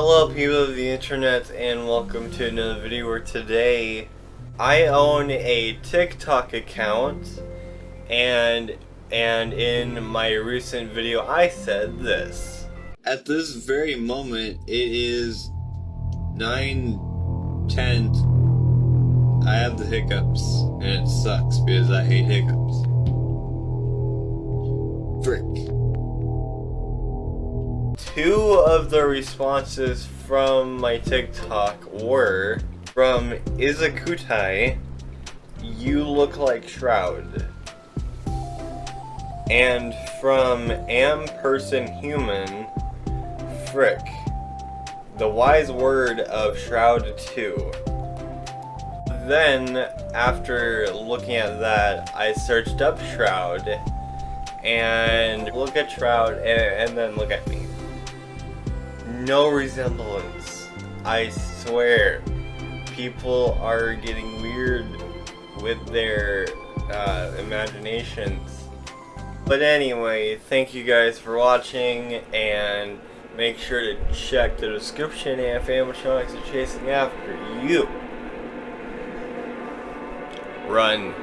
Hello people of the internet and welcome to another video where today I own a TikTok account and and in my recent video I said this. At this very moment it is 9:10. I have the hiccups and it sucks because I hate hiccups. Two of the responses from my TikTok were from Izakutai, you look like Shroud. And from Am Person Human, Frick. The wise word of Shroud 2. Then, after looking at that, I searched up Shroud and look at Shroud and, and then look at me no resemblance. I swear. People are getting weird with their uh, imaginations. But anyway, thank you guys for watching, and make sure to check the description if animatronics are chasing after you. Run.